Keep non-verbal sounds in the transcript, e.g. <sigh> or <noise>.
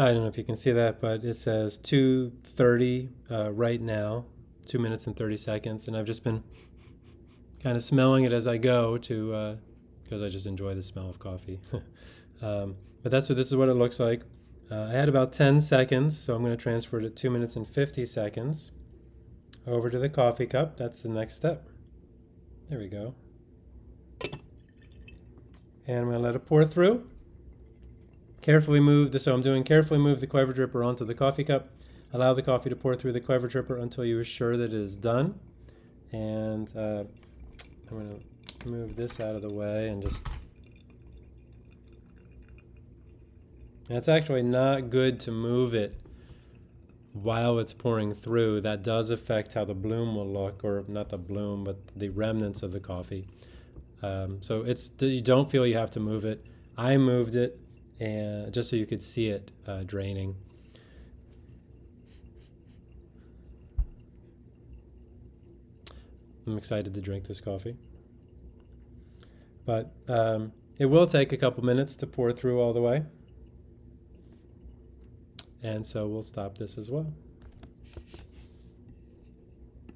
I don't know if you can see that, but it says 2.30 uh, right now, 2 minutes and 30 seconds. And I've just been kind of smelling it as I go to, because uh, I just enjoy the smell of coffee. <laughs> um, but that's what this is what it looks like. Uh, I had about 10 seconds, so I'm going to transfer it to 2 minutes and 50 seconds over to the coffee cup. That's the next step. There we go. And I'm going to let it pour through. Carefully move the, so I'm doing carefully move the Clever Dripper onto the coffee cup. Allow the coffee to pour through the Clever Dripper until you are sure that it is done. And uh, I'm going to move this out of the way and just it's actually not good to move it while it's pouring through. That does affect how the bloom will look, or not the bloom, but the remnants of the coffee. Um, so it's you don't feel you have to move it. I moved it, and just so you could see it uh, draining. I'm excited to drink this coffee. But um, it will take a couple minutes to pour through all the way. And so we'll stop this as well.